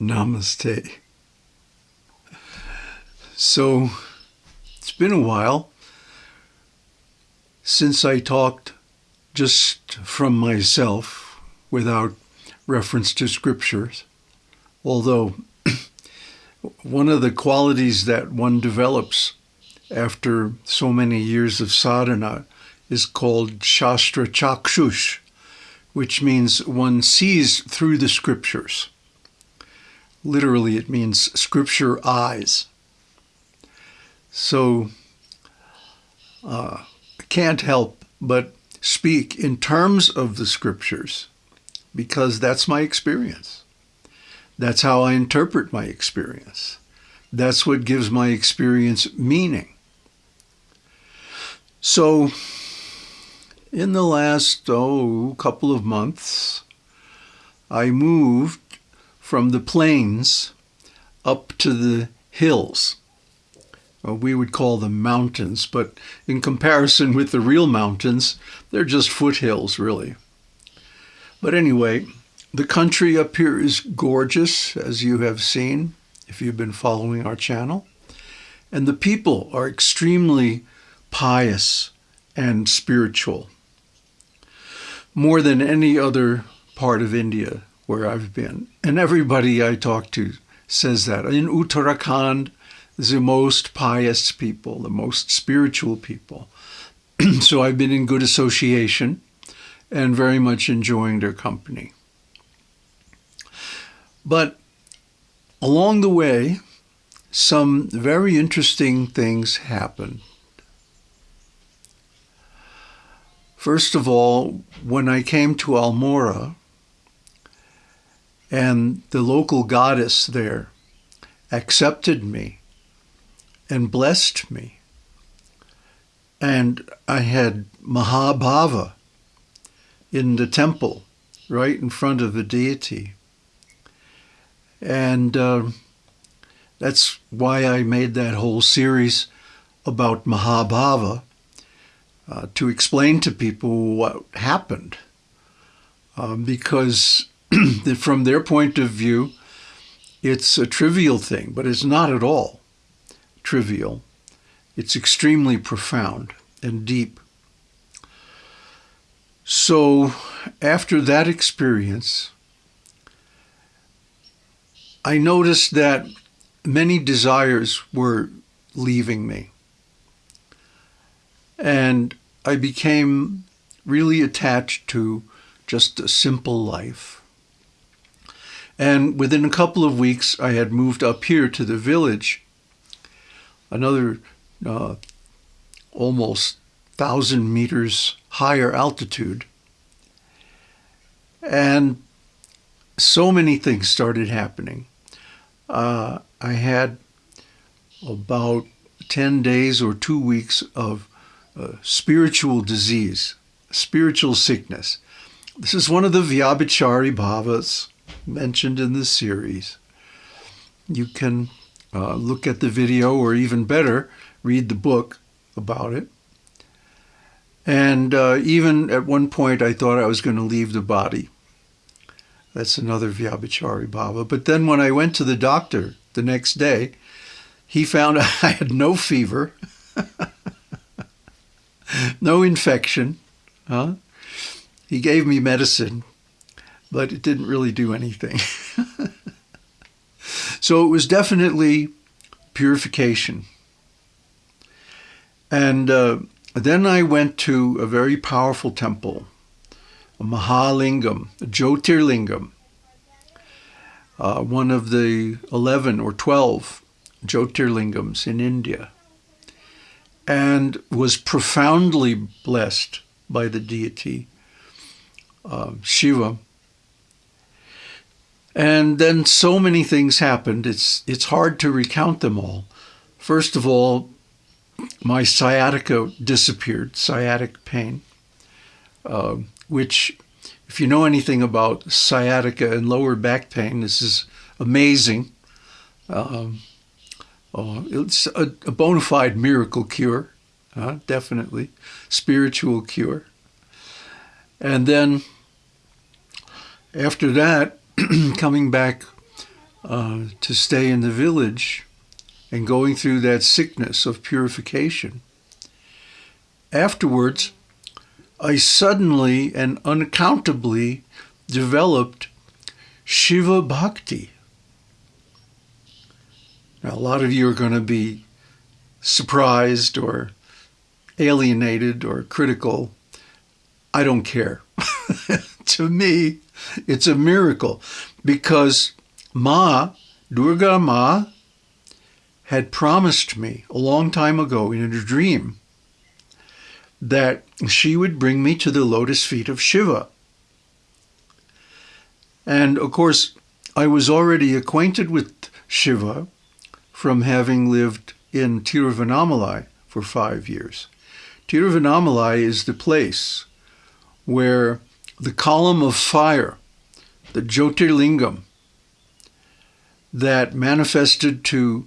Namaste. So, it's been a while since I talked just from myself without reference to scriptures, although one of the qualities that one develops after so many years of sadhana is called Shastra Chakshush, which means one sees through the scriptures. Literally, it means scripture eyes. So, uh, I can't help but speak in terms of the scriptures because that's my experience. That's how I interpret my experience. That's what gives my experience meaning. So, in the last, oh, couple of months, I moved from the plains up to the hills. Well, we would call them mountains, but in comparison with the real mountains, they're just foothills, really. But anyway, the country up here is gorgeous, as you have seen, if you've been following our channel. And the people are extremely pious and spiritual. More than any other part of India where I've been. And everybody I talk to says that. In Uttarakhand, the most pious people, the most spiritual people. so I've been in good association and very much enjoying their company. But along the way, some very interesting things happened. First of all, when I came to Almora, and the local goddess there accepted me and blessed me. And I had Mahabhava in the temple right in front of the deity. And uh, that's why I made that whole series about Mahabhava uh, to explain to people what happened. Um, because from their point of view, it's a trivial thing, but it's not at all trivial. It's extremely profound and deep. So after that experience, I noticed that many desires were leaving me. And I became really attached to just a simple life. And within a couple of weeks, I had moved up here to the village, another uh, almost thousand meters higher altitude. And so many things started happening uh, I had about 10 days or two weeks of uh, spiritual disease, spiritual sickness. This is one of the Vyabhichari bhavas mentioned in this series. You can uh, look at the video or even better, read the book about it. And uh, even at one point, I thought I was going to leave the body. That's another Vyabhichari bhava. But then when I went to the doctor the next day, he found I had no fever, no infection. Huh? He gave me medicine, but it didn't really do anything. so it was definitely purification. And uh, then I went to a very powerful temple a Mahalingam, a Jyotirlingam, uh, one of the 11 or 12 Jyotirlingams in India, and was profoundly blessed by the deity uh, Shiva. And then so many things happened, it's, it's hard to recount them all. First of all, my sciatica disappeared, sciatic pain. Uh, which, if you know anything about sciatica and lower back pain, this is amazing. Um, oh, it's a, a bona fide miracle cure, uh, definitely, spiritual cure. And then after that, coming back uh, to stay in the village and going through that sickness of purification. Afterwards, I suddenly and unaccountably developed Shiva Bhakti. Now, a lot of you are going to be surprised or alienated or critical. I don't care. to me, it's a miracle because Ma, Durga Ma, had promised me a long time ago in a dream that she would bring me to the lotus feet of Shiva. And of course, I was already acquainted with Shiva from having lived in Tiruvannamalai for five years. Tiruvannamalai is the place where the column of fire, the Jyotirlingam, that manifested to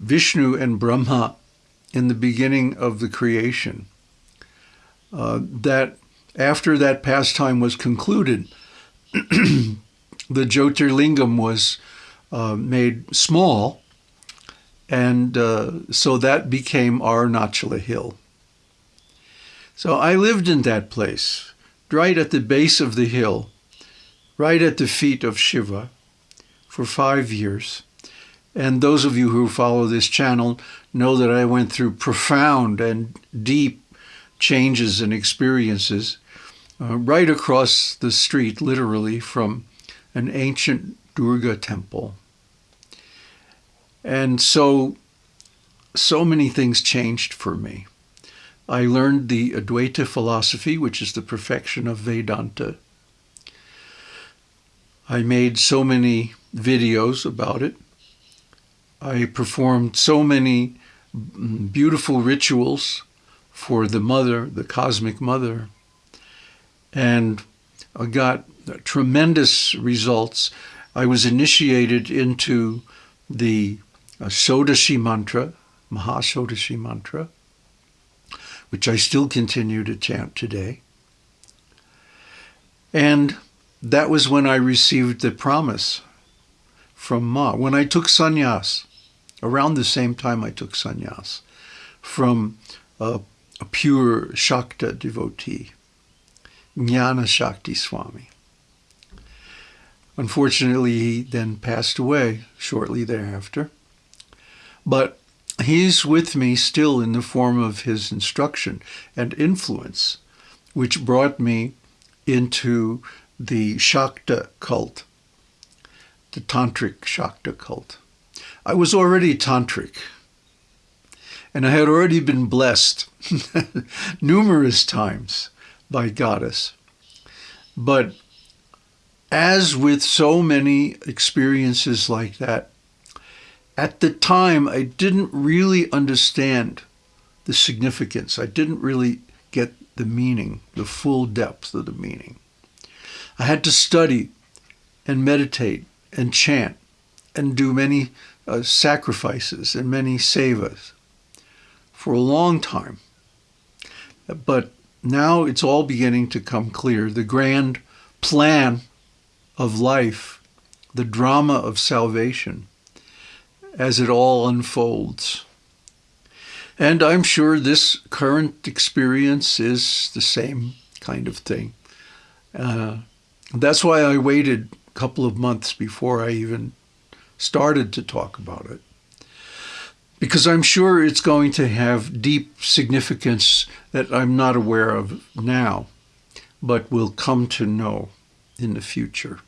Vishnu and Brahma in the beginning of the creation, uh, that after that pastime was concluded, the Jyotirlingam was uh, made small, and uh, so that became Arunachala Hill. So I lived in that place, right at the base of the hill, right at the feet of Shiva, for five years. And those of you who follow this channel know that I went through profound and deep changes and experiences uh, right across the street, literally, from an ancient Durga temple. And so, so many things changed for me. I learned the Advaita philosophy, which is the perfection of Vedanta. I made so many videos about it. I performed so many beautiful rituals for the mother, the cosmic mother, and I got tremendous results. I was initiated into the uh, Shodashi mantra, Mahashodashi mantra, which I still continue to chant today. And that was when I received the promise from Ma. When I took sannyas, around the same time I took sannyas, from a a pure Shakta devotee, Jnana Shakti Swami. Unfortunately, he then passed away shortly thereafter. But he's with me still in the form of his instruction and influence, which brought me into the Shakta cult, the Tantric Shakta cult. I was already Tantric and I had already been blessed numerous times by Goddess. But as with so many experiences like that, at the time I didn't really understand the significance. I didn't really get the meaning, the full depth of the meaning. I had to study and meditate and chant and do many uh, sacrifices and many sevas for a long time. But now it's all beginning to come clear. The grand plan of life, the drama of salvation, as it all unfolds. And I'm sure this current experience is the same kind of thing. Uh, that's why I waited a couple of months before I even started to talk about it because I'm sure it's going to have deep significance that I'm not aware of now, but will come to know in the future.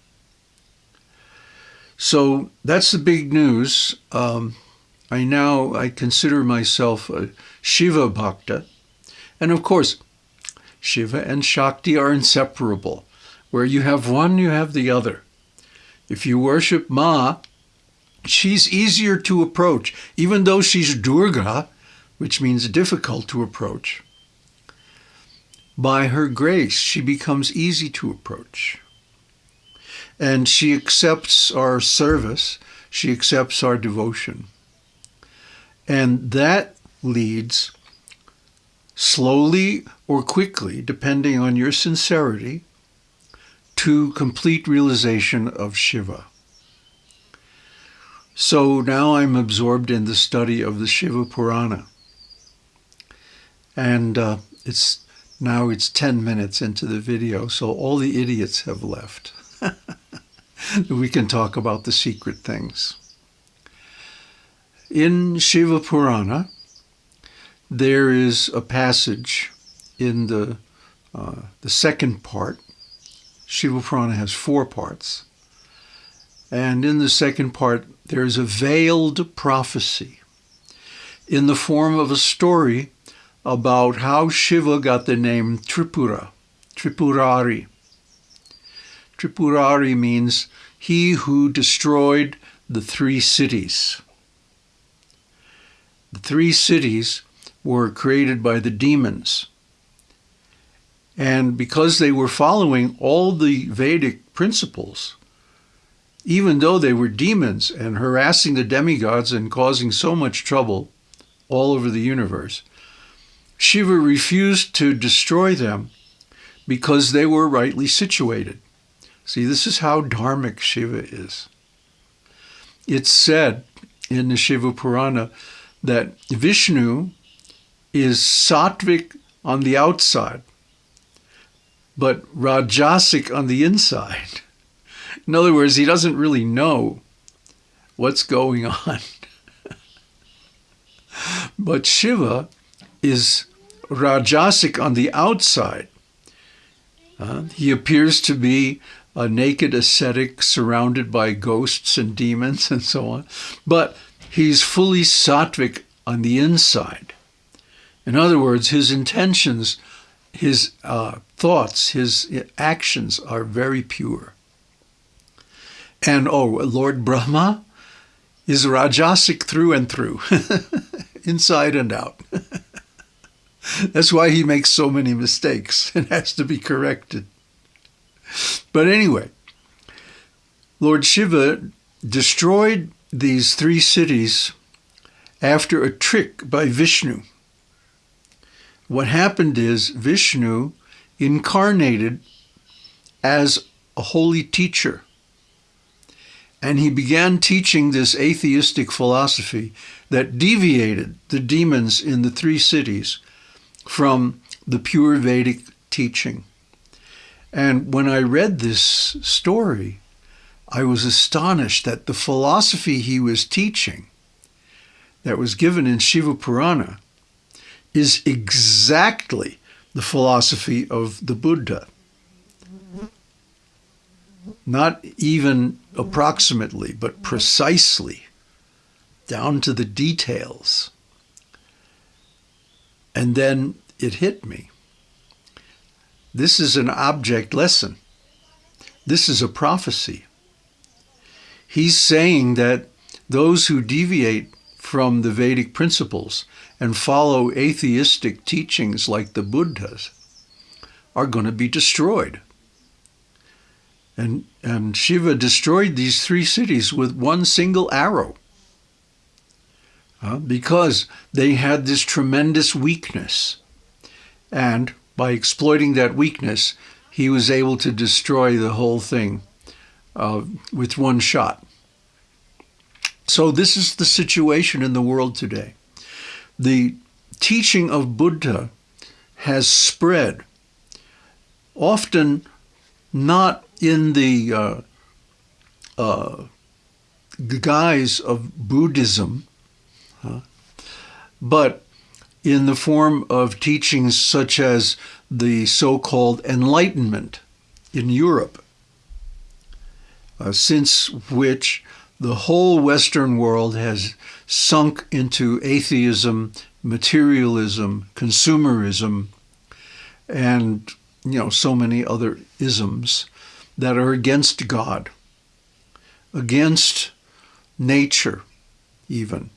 So that's the big news. Um, I now I consider myself a Shiva Bhakta, and of course, Shiva and Shakti are inseparable. Where you have one, you have the other. If you worship Ma, she's easier to approach, even though she's Durga, which means difficult to approach. By her grace, she becomes easy to approach. And she accepts our service, she accepts our devotion. And that leads slowly or quickly, depending on your sincerity, to complete realization of Shiva. So now I'm absorbed in the study of the Shiva Purana. And uh, it's now it's 10 minutes into the video, so all the idiots have left. we can talk about the secret things. In Shiva Purana, there is a passage in the, uh, the second part. Shiva Purana has four parts. And in the second part, there's a veiled prophecy in the form of a story about how Shiva got the name Tripura, Tripurari. Tripurari means he who destroyed the three cities. The three cities were created by the demons. And because they were following all the Vedic principles, even though they were demons and harassing the demigods and causing so much trouble all over the universe, Shiva refused to destroy them because they were rightly situated. See, this is how dharmic Shiva is. It's said in the Shiva Purana that Vishnu is sattvic on the outside, but rajasic on the inside. In other words, he doesn't really know what's going on. but Shiva is Rajasic on the outside. Uh, he appears to be a naked ascetic surrounded by ghosts and demons and so on, but he's fully sattvic on the inside. In other words, his intentions, his uh, thoughts, his actions are very pure. And oh, Lord Brahma is Rajasic through and through, inside and out. That's why he makes so many mistakes and has to be corrected. But anyway, Lord Shiva destroyed these three cities after a trick by Vishnu. What happened is Vishnu incarnated as a holy teacher and he began teaching this atheistic philosophy that deviated the demons in the three cities from the pure Vedic teaching. And when I read this story, I was astonished that the philosophy he was teaching that was given in Shiva Purana is exactly the philosophy of the Buddha not even approximately, but precisely, down to the details. And then it hit me. This is an object lesson. This is a prophecy. He's saying that those who deviate from the Vedic principles and follow atheistic teachings like the Buddhas are going to be destroyed. And, and Shiva destroyed these three cities with one single arrow uh, because they had this tremendous weakness. And by exploiting that weakness, he was able to destroy the whole thing uh, with one shot. So this is the situation in the world today. The teaching of Buddha has spread, often not in the uh, uh, guise of Buddhism, but in the form of teachings such as the so-called Enlightenment in Europe, uh, since which the whole Western world has sunk into atheism, materialism, consumerism, and you know so many other isms that are against God, against nature, even.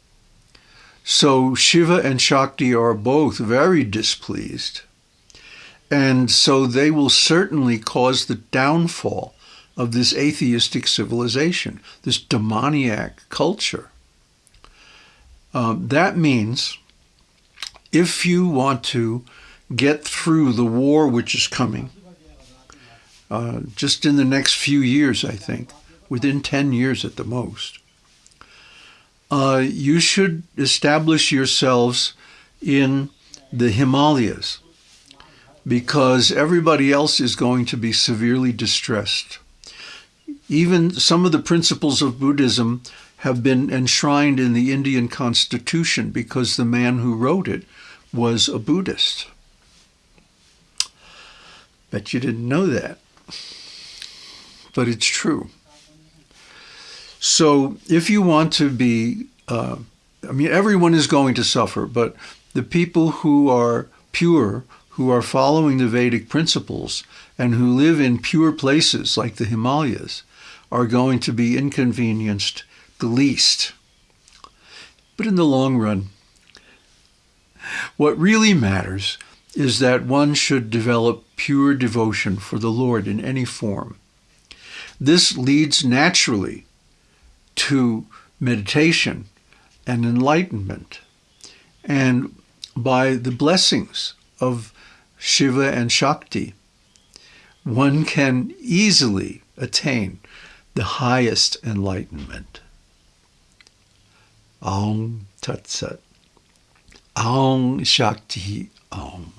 So Shiva and Shakti are both very displeased. And so they will certainly cause the downfall of this atheistic civilization, this demoniac culture. Um, that means if you want to get through the war which is coming, just in the next few years, I think, within 10 years at the most. Uh, you should establish yourselves in the Himalayas because everybody else is going to be severely distressed. Even some of the principles of Buddhism have been enshrined in the Indian constitution because the man who wrote it was a Buddhist. Bet you didn't know that. But it's true. So if you want to be, uh, I mean, everyone is going to suffer, but the people who are pure, who are following the Vedic principles, and who live in pure places like the Himalayas, are going to be inconvenienced the least. But in the long run, what really matters is that one should develop pure devotion for the Lord in any form. This leads naturally to meditation and enlightenment. And by the blessings of Shiva and Shakti, one can easily attain the highest enlightenment. Aum Tat Sat. Aum Shakti Aum.